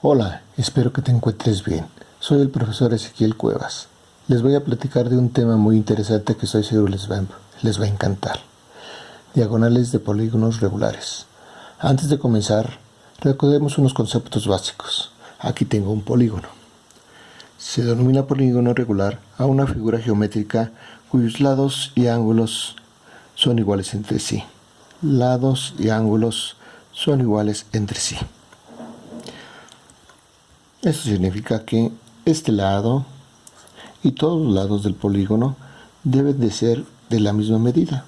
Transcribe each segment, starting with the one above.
Hola, espero que te encuentres bien. Soy el profesor Ezequiel Cuevas. Les voy a platicar de un tema muy interesante que estoy seguro les va, les va a encantar. Diagonales de polígonos regulares. Antes de comenzar, recordemos unos conceptos básicos. Aquí tengo un polígono. Se denomina polígono regular a una figura geométrica cuyos lados y ángulos son iguales entre sí. Lados y ángulos son iguales entre sí. Eso significa que este lado y todos los lados del polígono deben de ser de la misma medida.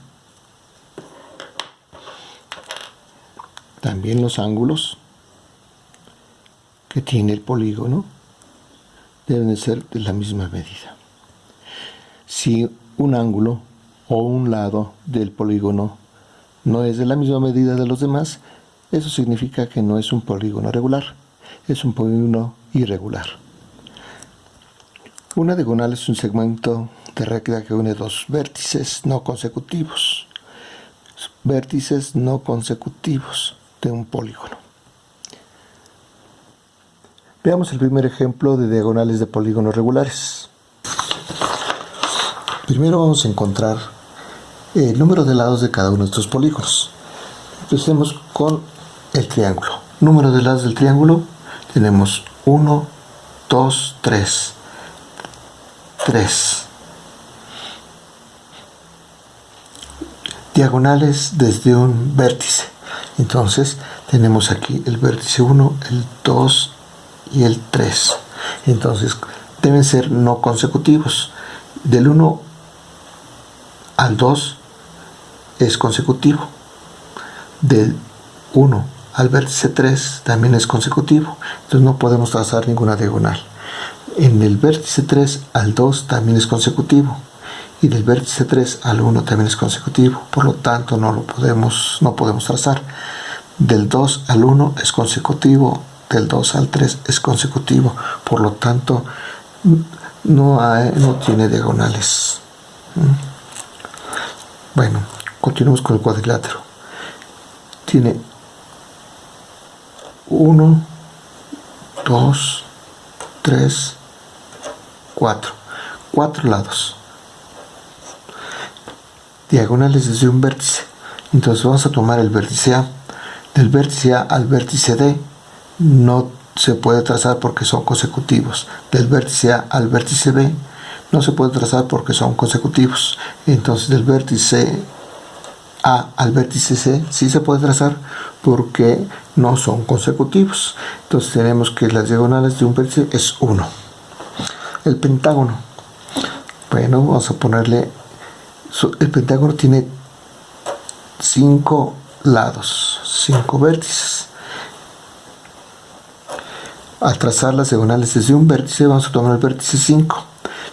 También los ángulos que tiene el polígono deben de ser de la misma medida. Si un ángulo o un lado del polígono no es de la misma medida de los demás, eso significa que no es un polígono regular, es un polígono irregular. Una diagonal es un segmento de recta que une dos vértices no consecutivos. Vértices no consecutivos de un polígono. Veamos el primer ejemplo de diagonales de polígonos regulares. Primero vamos a encontrar el número de lados de cada uno de estos polígonos. Empecemos con el triángulo. Número de lados del triángulo tenemos 1, 2, 3. 3. Diagonales desde un vértice. Entonces tenemos aquí el vértice 1, el 2 y el 3. Entonces deben ser no consecutivos. Del 1 al 2 es consecutivo. Del 1 al vértice 3 también es consecutivo, entonces no podemos trazar ninguna diagonal. En el vértice 3 al 2 también es consecutivo y del vértice 3 al 1 también es consecutivo, por lo tanto no lo podemos, no podemos trazar. Del 2 al 1 es consecutivo, del 2 al 3 es consecutivo, por lo tanto no, no tiene diagonales. Bueno, continuamos con el cuadrilátero. Tiene 1, 2, 3, 4. Cuatro lados. Diagonales desde un vértice. Entonces vamos a tomar el vértice A. Del vértice A al vértice D no se puede trazar porque son consecutivos. Del vértice A al vértice B no se puede trazar porque son consecutivos. Entonces del vértice A al vértice C sí se puede trazar porque no son consecutivos. Entonces tenemos que las diagonales de un vértice es 1. El pentágono. Bueno, vamos a ponerle... El pentágono tiene 5 lados, 5 vértices. Al trazar las diagonales desde un vértice vamos a tomar el vértice 5.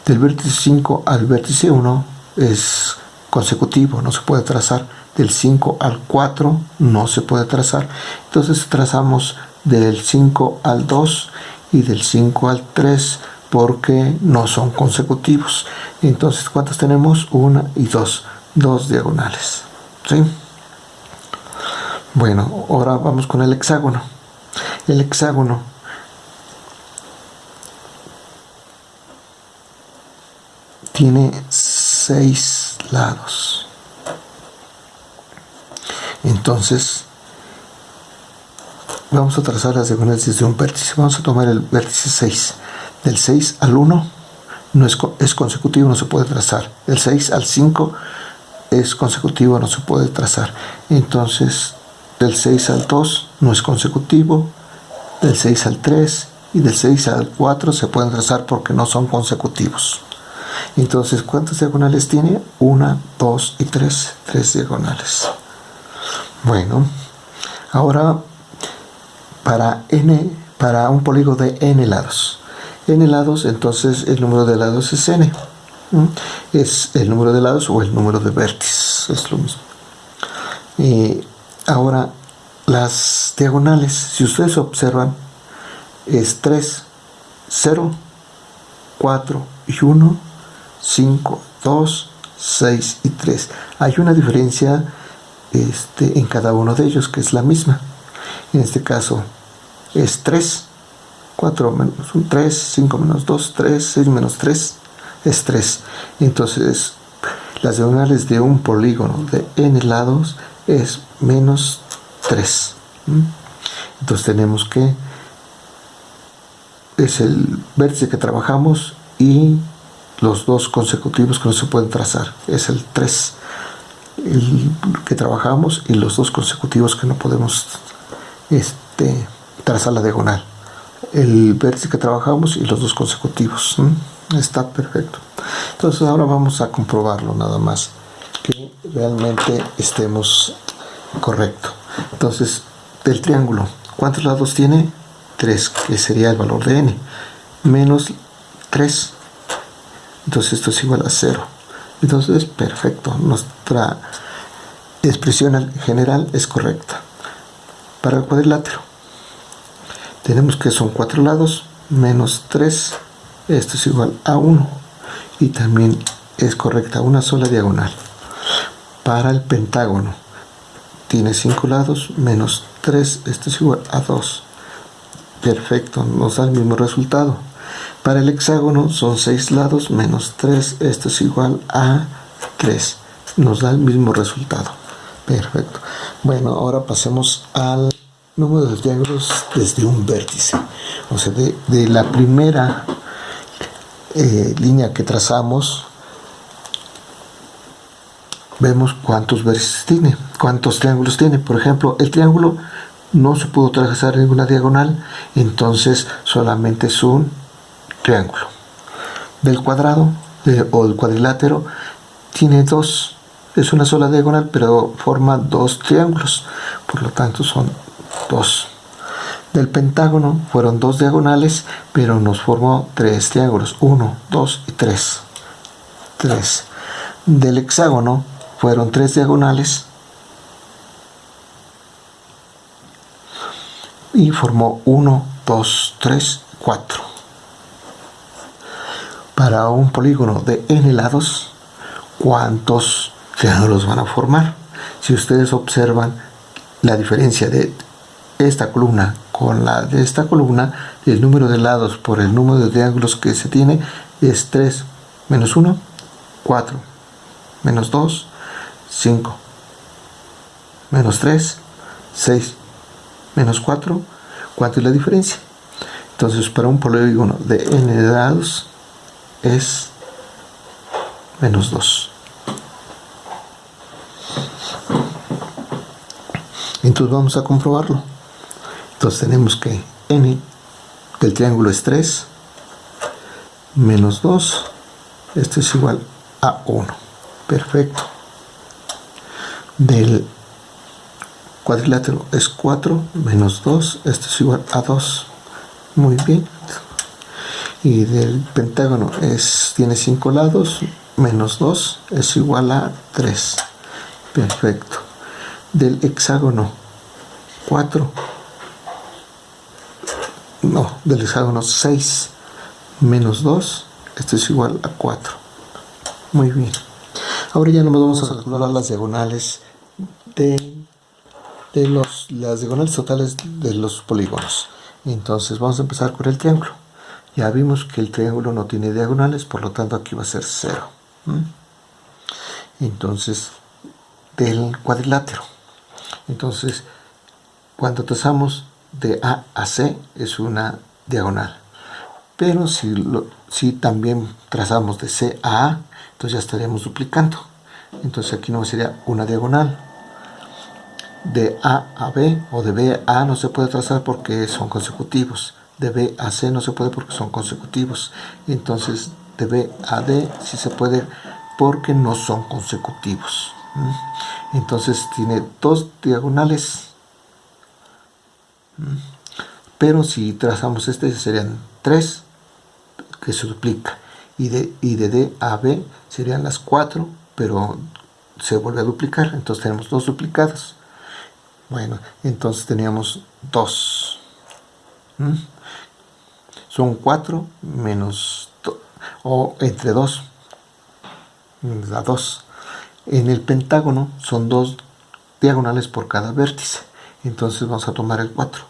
Del vértice 5 al vértice 1 es consecutivo, no se puede trazar. Del 5 al 4 no se puede trazar. Entonces trazamos del 5 al 2 y del 5 al 3 porque no son consecutivos. Entonces ¿cuántos tenemos? una y dos. Dos diagonales. ¿sí? bueno ahora vamos con el hexágono. El hexágono. Tiene seis lados. Entonces vamos a trazar las diagonales desde un vértice. Vamos a tomar el vértice 6 del 6 al 1 no es, es consecutivo no se puede trazar. Del 6 al 5 es consecutivo no se puede trazar. Entonces del 6 al 2 no es consecutivo. Del 6 al 3 y del 6 al 4 se pueden trazar porque no son consecutivos entonces ¿cuántas diagonales tiene? 1, 2 y 3 3 diagonales bueno, ahora para n, para un polígono de n lados. n lados, entonces el número de lados es n. Es el número de lados o el número de vértices, es lo mismo. Y ahora, las diagonales, si ustedes observan, es 3, 0, 4 y 1, 5, 2, 6 y 3. Hay una diferencia este, en cada uno de ellos, que es la misma. En este caso es 3, 4 menos 1, 3, 5 menos 2, 3, 6 menos 3 es 3. Entonces, las diagonales de un polígono de n lados es menos 3. Entonces tenemos que es el vértice que trabajamos y los dos consecutivos que no se pueden trazar. Es el 3 el que trabajamos y los dos consecutivos que no podemos este, trazar la diagonal. El vértice que trabajamos y los dos consecutivos. Está perfecto. Entonces ahora vamos a comprobarlo nada más. Que realmente estemos correcto. Entonces, del triángulo, ¿cuántos lados tiene? 3, que sería el valor de n. Menos 3. Entonces esto es igual a 0. Entonces, perfecto. Nuestra expresión general es correcta. Para el cuadrilátero, tenemos que son 4 lados menos 3. Esto es igual a 1. Y también es correcta una sola diagonal. Para el pentágono, tiene 5 lados menos 3. Esto es igual a 2. Perfecto, nos da el mismo resultado. Para el hexágono son 6 lados menos 3, esto es igual a 3. Nos da el mismo resultado. Perfecto. Bueno, ahora pasemos al número de triángulos desde un vértice. O sea, de, la primera eh, línea que trazamos, vemos cuántos vértices tiene, cuántos triángulos tiene. Por ejemplo, el triángulo no se pudo trazar ninguna diagonal, entonces solamente es un triángulo. Del cuadrado o el cuadrilátero tiene dos, es una sola diagonal, pero forma dos triángulos, por lo tanto son dos. Del pentágono fueron dos diagonales, pero nos formó tres triángulos, uno, dos y tres. Tres. Del hexágono fueron tres diagonales, y formó 1, 2, 3, 4 para un polígono de n lados, ¿cuántos triángulos van a formar? Si ustedes observan la diferencia de esta columna con la de esta columna, el número de lados por el número de triángulos que se tiene es 3 menos 1, 4, menos 2, 5, menos 3, 6, menos 4, ¿cuánto es la diferencia? Entonces, para un polígono de n lados, es menos 2. Entonces vamos a comprobarlo. Entonces tenemos que n del triángulo es 3 menos 2. Esto es igual a 1. Perfecto. Del cuadrilátero es 4 menos 2. Esto es igual a 2. Muy bien y del pentágono es, tiene 5 lados, menos 2 es igual a 3. Perfecto. Del hexágono 4, no, del hexágono 6 menos 2, esto es igual a 4. Muy bien. Ahora ya nos vamos a calcular las diagonales de, de los, las diagonales totales de los polígonos. Entonces vamos a empezar con el triángulo. Ya vimos que el triángulo no tiene diagonales, por lo tanto aquí va a ser 0. Entonces, del cuadrilátero. Entonces, cuando trazamos de A a C es una diagonal. Pero si, si también trazamos de C a A, entonces ya estaríamos duplicando. Entonces aquí no sería una diagonal. De A a B o de B a A no se puede trazar porque son consecutivos de B a C no se puede porque son consecutivos. Entonces de B a D sí se puede porque no son consecutivos. Entonces tiene dos diagonales. Pero si trazamos este serían tres que se duplica. Y de, y de D a B serían las cuatro, pero se vuelve a duplicar. Entonces tenemos dos duplicados. Bueno, entonces teníamos dos son 4 menos o entre 2 da 2 en el pentágono son dos diagonales por cada vértice entonces vamos a tomar el 4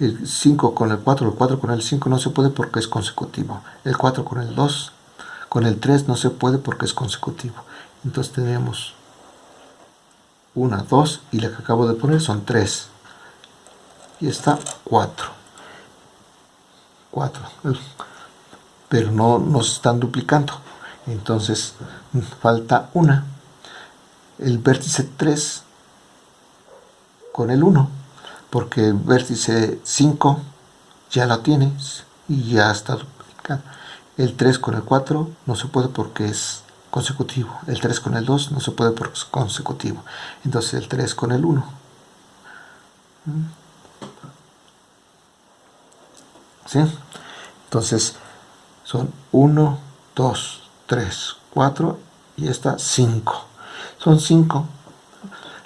El 5 con el 4, el 4 con el 5 no se puede porque es consecutivo. El 4 con el 2, con el 3 no se puede porque es consecutivo. Entonces tenemos 1, 2 y la que acabo de poner son 3. Y está 4. 4. Pero no nos están duplicando. Entonces falta una. El vértice 3 con el 1. Porque el vértice 5 ya lo tienes y ya está duplicado. El 3 con el 4 no se puede porque es consecutivo. El 3 con el 2 no se puede porque es consecutivo. Entonces el 3 con el 1. ¿Sí? Entonces son 1, 2, 3, 4 y esta 5. Son 5,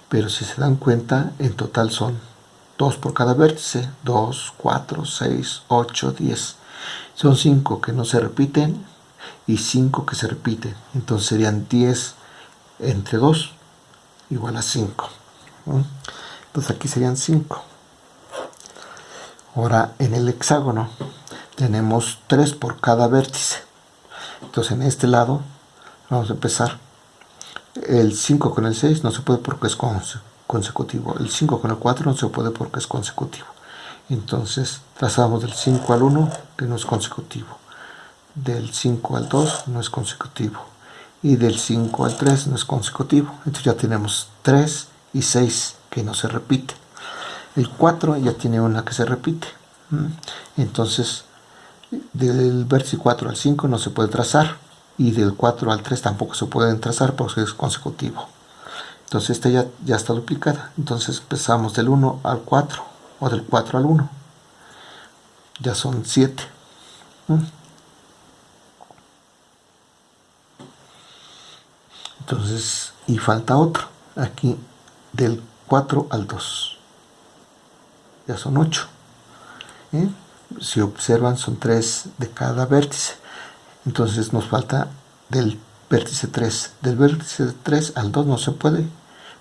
pero si se dan cuenta, en total son 2 por cada vértice. 2, 4, 6, 8, 10. Son 5 que no se repiten y 5 que se repiten. Entonces serían 10 entre 2 igual a 5. Entonces aquí serían 5. Ahora en el hexágono tenemos 3 por cada vértice. Entonces en este lado vamos a empezar. El 5 con el 6 no se puede porque es consecutivo. El 5 con el 4 no se puede porque es consecutivo. Entonces trazamos del 5 al 1 que no es consecutivo del 5 al 2 no es consecutivo y del 5 al 3 no es consecutivo entonces ya tenemos 3 y 6 que no se repite el 4 ya tiene una que se repite entonces del vértice 4 al 5 no se puede trazar y del 4 al 3 tampoco se pueden trazar porque es consecutivo. Entonces esta ya, ya está duplicada. Entonces empezamos del 1 al 4 o del 4 al 1 ya son 7 entonces y falta otro aquí del 4 al 2 ya son 8 ¿eh? si observan son 3 de cada vértice. Entonces nos falta del vértice 3 del vértice 3 al 2 no se puede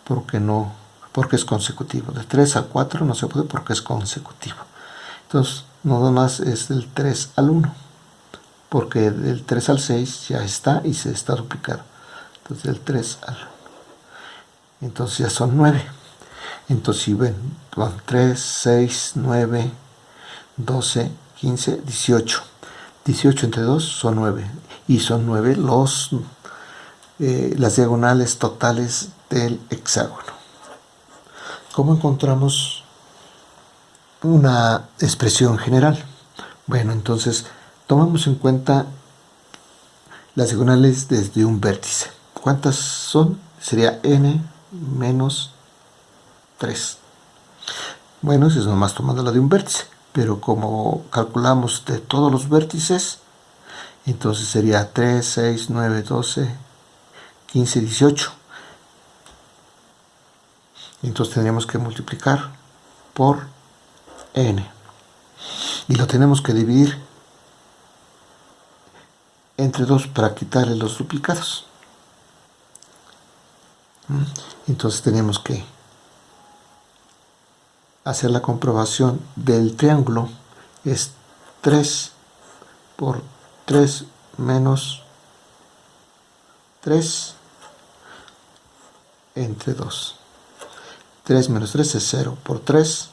porque no porque es consecutivo. De 3 al 4 no se puede porque es consecutivo. Entonces nada más es del 3 al 1 porque del 3 al 6 ya está y se está duplicado. Entonces del 3 al 1 entonces ya son 9 entonces si ven 3, 6, 9 12, 15, 18 18 entre 2 son 9 y son 9 los eh, las diagonales totales del hexágono ¿cómo encontramos una expresión general? bueno entonces tomamos en cuenta las diagonales desde un vértice ¿Cuántas son? Sería n menos 3. Bueno, eso es nomás tomando la de un vértice, pero como calculamos de todos los vértices, entonces sería 3, 6, 9, 12, 15, 18. Entonces tendríamos que multiplicar por n. Y lo tenemos que dividir entre 2 para quitarle los duplicados entonces tenemos que hacer la comprobación del triángulo es 3 por 3 menos 3 entre 2 3 menos 3 es 0 por 3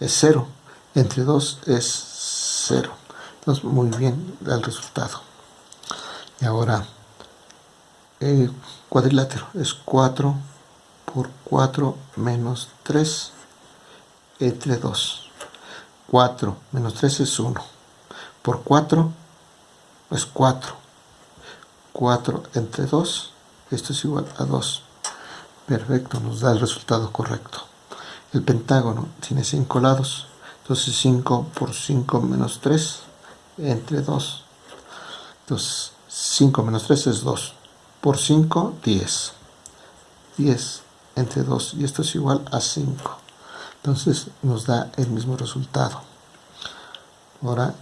es 0 entre 2 es 0 entonces muy bien el resultado. Y ahora el cuadrilátero. Es 4 por 4 menos 3 entre 2 4 menos 3 es 1 por 4 es 4 4 entre 2 esto es igual a 2 perfecto nos da el resultado correcto. El pentágono tiene 5 lados. Entonces 5 por 5 menos 3 entre 2 entonces 5 menos 3 es 2 por 5, 10. 10 entre 2 y esto es igual a 5. Entonces nos da el mismo resultado. Ahora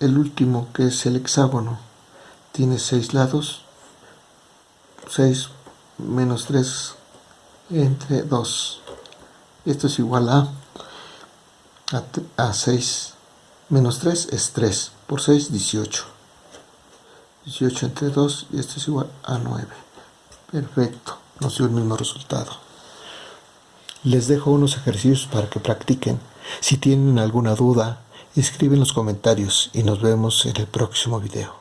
el último que es el hexágono tiene 6 lados. 6 menos 3 entre 2. Esto es igual a A, 6 menos 3 es 3. Por 6, 18. 18 entre 2 y esto es igual a 9. Perfecto. Nos dio el mismo resultado. Les dejo unos ejercicios para que practiquen. Si tienen alguna duda, escriben en los comentarios y nos vemos en el próximo video.